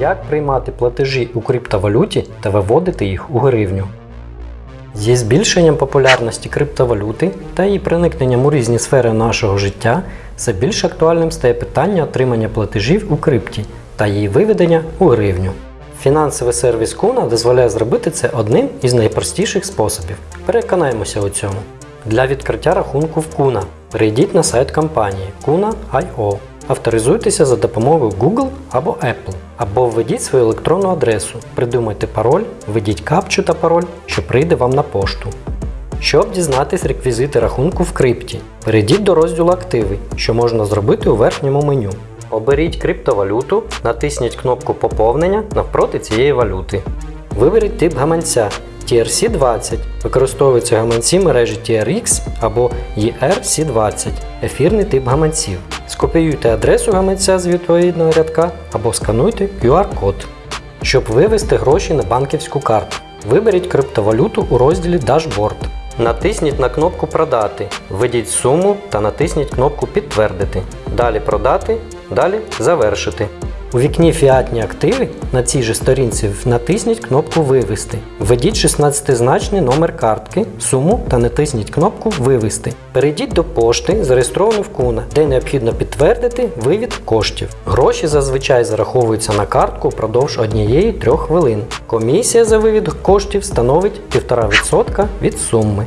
Як приймати платежі у криптовалюті та виводити їх у гривню? Зі збільшенням популярності криптовалюти та її проникненням у різні сфери нашого життя все більш актуальним стає питання отримання платежів у крипті та її виведення у гривню. Фінансовий сервіс Kuna дозволяє зробити це одним із найпростіших способів. Переконаємося у цьому. Для відкриття рахунку в Kuna перейдіть на сайт компанії Kuna.io. Авторизуйтеся за допомогою Google або Apple, або введіть свою електронну адресу, придумайте пароль, введіть капчу та пароль, що прийде вам на пошту. Щоб дізнатись реквізити рахунку в крипті, перейдіть до розділу Активи, що можна зробити у верхньому меню. Оберіть криптовалюту, натисніть кнопку Поповнення навпроти цієї валюти. Виберіть тип гаманця TRC20. Використовуються гаманці мережі TRX або ERC20, ефірний тип гаманців. Скопіюйте адресу гаманця з відповідного рядка або скануйте QR-код. Щоб вивести гроші на банківську карту, виберіть криптовалюту у розділі Дашборд. Натисніть на кнопку Продати, введіть суму та натисніть кнопку Підтвердити. Далі Продати, далі Завершити. У вікні Фіатні активи на цій же сторінці натисніть кнопку Вивести. Введіть 16-значний номер картки, суму та натисніть кнопку Вивести. Перейдіть до пошти, зареєстрованої в Куна, де необхідно підтвердити вивід коштів. Гроші зазвичай зараховуються на картку впродовж однієї 3 хвилин. Комісія за вивід коштів становить 1,5% від суми.